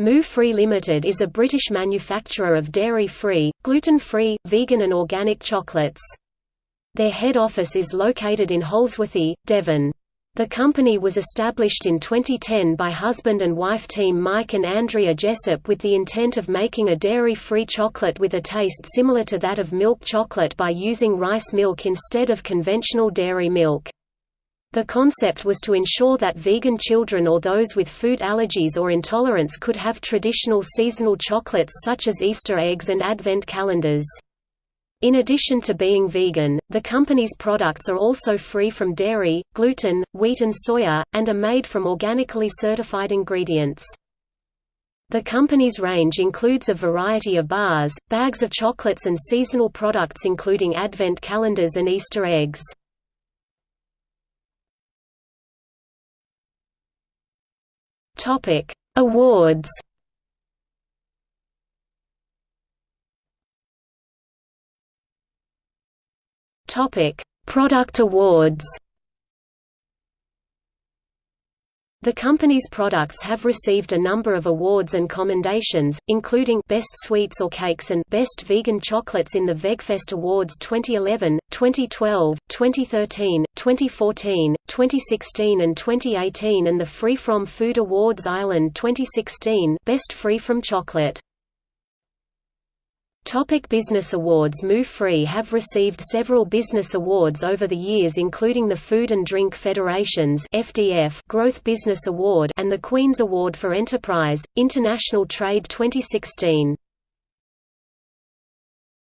Moo Free Limited is a British manufacturer of dairy-free, gluten-free, vegan and organic chocolates. Their head office is located in Holsworthy, Devon. The company was established in 2010 by husband and wife team Mike and Andrea Jessop with the intent of making a dairy-free chocolate with a taste similar to that of milk chocolate by using rice milk instead of conventional dairy milk. The concept was to ensure that vegan children or those with food allergies or intolerance could have traditional seasonal chocolates such as Easter eggs and Advent calendars. In addition to being vegan, the company's products are also free from dairy, gluten, wheat and soya, and are made from organically certified ingredients. The company's range includes a variety of bars, bags of chocolates and seasonal products including Advent calendars and Easter eggs. Topic: Awards. Topic: Product awards. The company's products have received a number of awards and commendations, including Best Sweets or Cakes and Best Vegan Chocolates in the VegFest Awards 2011, 2012, 2013, 2014, 2016 and 2018 and the Free From Food Awards Ireland 2016 Best Free From Chocolate. Topic business awards Moo Free have received several business awards over the years including the Food and Drink Federation's FDF Growth Business Award and the Queen's Award for Enterprise, International Trade 2016.